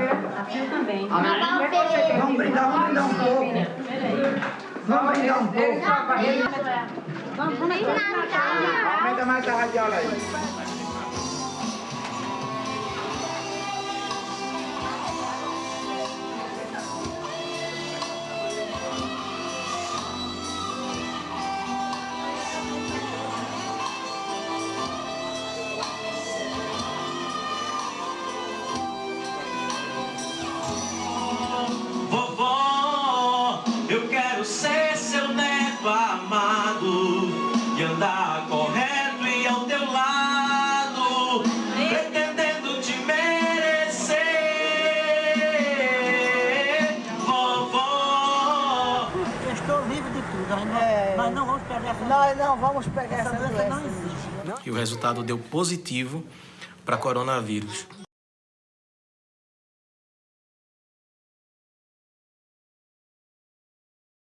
Natal. também. Natal feliz. Vamos brindar, vamos brindar um pouco. Vamos brindar um pouco. Feliz Natal. Aumenta mais a radiola aí. Amado e andar correto e ao teu lado, pretendendo te merecer, vovó. Eu estou livre de tudo, nós não, nós não vamos pegar essa Nós não vamos pegar essa essa doença não doença. existe. E o resultado deu positivo para coronavírus.